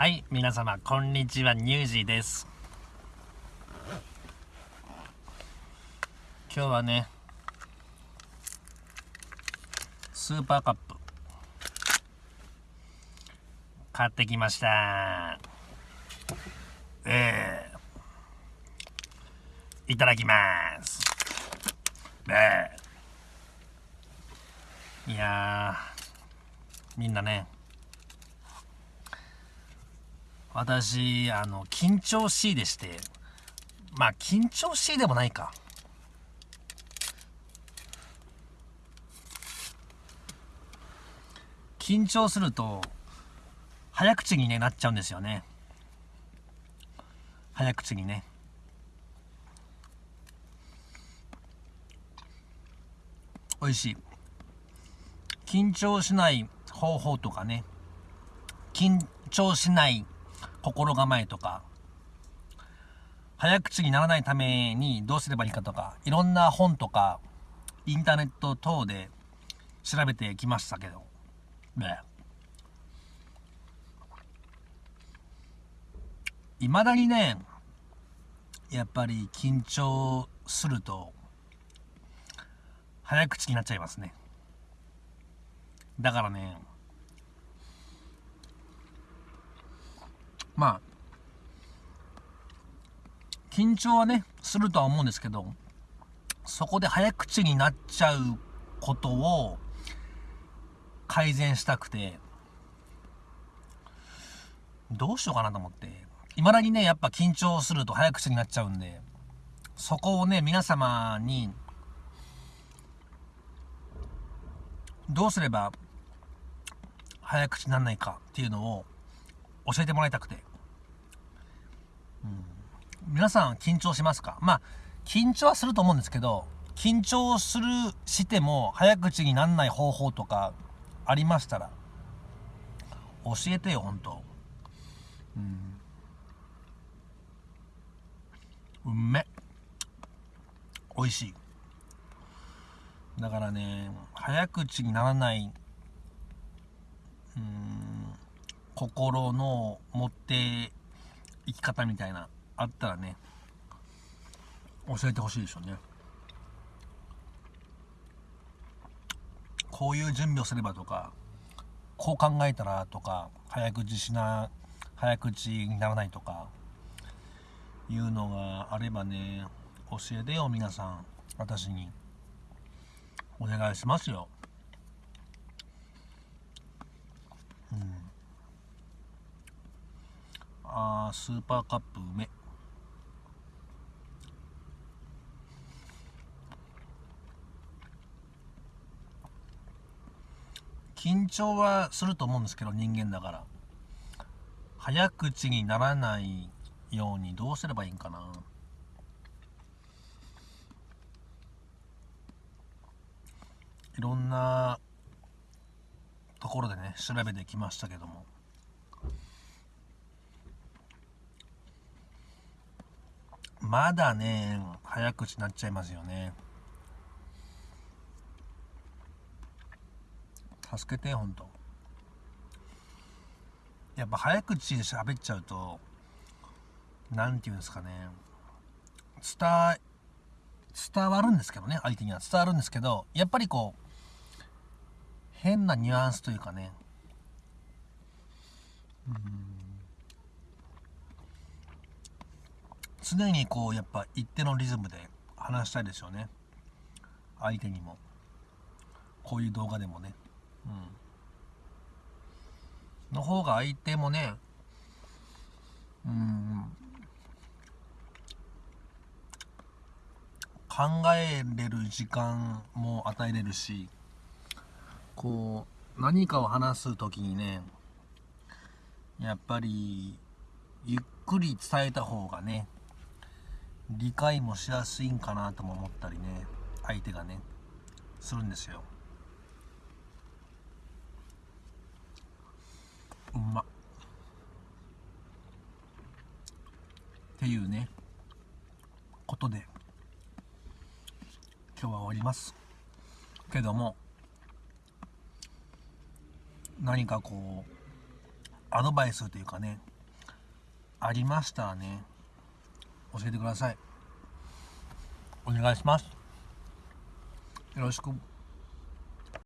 はい、皆様、こんにちは、ニュージーです。今日はね、スーパーカップ、買ってきました。えー、いただきます。えー、いやー、みんなね、私、あの、緊張しいでして、まあ、緊張しいでもないか。緊張すると、早口に、ね、なっちゃうんですよね。早口にね。美味しい。緊張しない方法とかね。緊張しない心構えとか、早口にならないためにどうすればいいかとか、いろんな本とか、インターネット等で調べてきましたけど、ね。いまだにね、やっぱり緊張すると、早口になっちゃいますね。だからね、まあ、緊張はね、するとは思うんですけど、そこで早口になっちゃうことを改善したくて、どうしようかなと思って。未だにね、やっぱ緊張すると早口になっちゃうんで、そこをね、皆様に、どうすれば早口にならないかっていうのを教えてもらいたくて。うん、皆さん緊張しますか？まあ、緊張はすると思うんですけど、緊張する、しても早口にならない方法とかありましたら、教えてよ、ほんと。うん。うめ。美味しい。だからね、早口にならない、うん、心の持って生き方みたいな、あったらね、教えてほしいでしょうね。こういう準備をすればとか、こう考えたらとか、早口しな、早口にならないとか、いうのがあればね、教えてよ、皆さん。私に。お願いしますよ。うん。あー、スーパーカップ梅。緊張はすると思うんですけど、人間だから。早口にならないようにどうすればいいんかな。いろんなところでね、調べてきましたけども。まだね、早口になっちゃいますよね。助けて、ほんと。やっぱ早口で喋っちゃうと、なんていうんですかね、伝、伝わるんですけどね、相手には伝わるんですけど、やっぱりこう、変なニュアンスというかね、うん常にこう、やっぱ一定のリズムで話したいですよね。相手にも。こういう動画でもね。うん。の方が相手もね、うん、考えれる時間も与えれるし、こう、何かを話すときにね、やっぱり、ゆっくり伝えた方がね、理解もしやすいんかなとも思ったりね、相手がね、するんですよ。うまっ。っていうね、ことで、今日は終わります。けども、何かこう、アドバイスというかねありましたね教えてください。お願いします。よろしく。